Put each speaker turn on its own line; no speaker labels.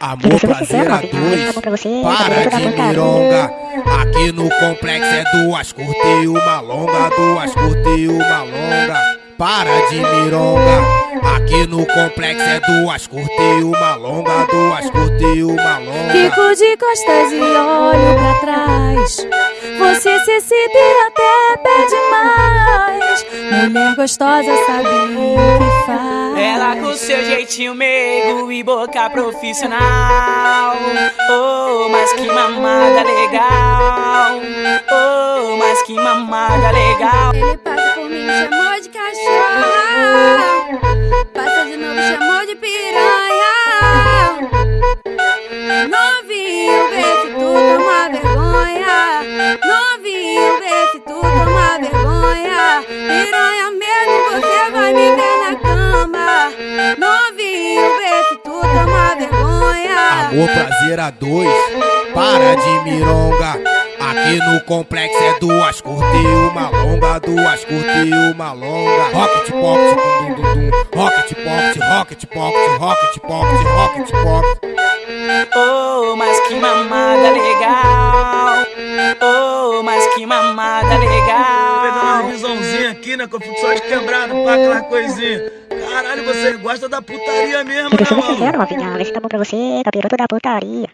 Amor, prazer a dois, para de mironga Aqui no complexo é duas curtas e uma longa Duas curtas e uma longa. Para de mironga Aqui no complexo é duas curtas e uma longa Duas curtas e uma longa.
Fico de costas e olho pra trás. Você se excita e até pede mais. Mulher gostosa sabe o que faz
ela com seu jeitinho meigo e boca profissional. Oh, mas que mamada legal. Oh, mas que mamada legal.
Ele passa por mim, chamou de cachorro. Passa de novo, chamou de piranha. Novinho, vê se tu toma vergonha. Novinho, vê se tu toma vergonha. Piranha mesmo, você vai me
Amor, prazer a dois, para de mironga Aqui no complexo é duas curtas e uma longa, duas curtas e uma longa. Rocket pocket, dum dum dum, rocket pocket, rocket pocket, rocket pocket, rocket pocket.
Oh, mas que mamada legal. Oh, mas que mamada legal.
Pegando uma visãozinha aqui, né? Com só de quebrado, pá, aquela coisinha. Caralho, você gosta da putaria mesmo, né,
mano? Sincero, novinha, tá bom pra você, capiroto da putaria.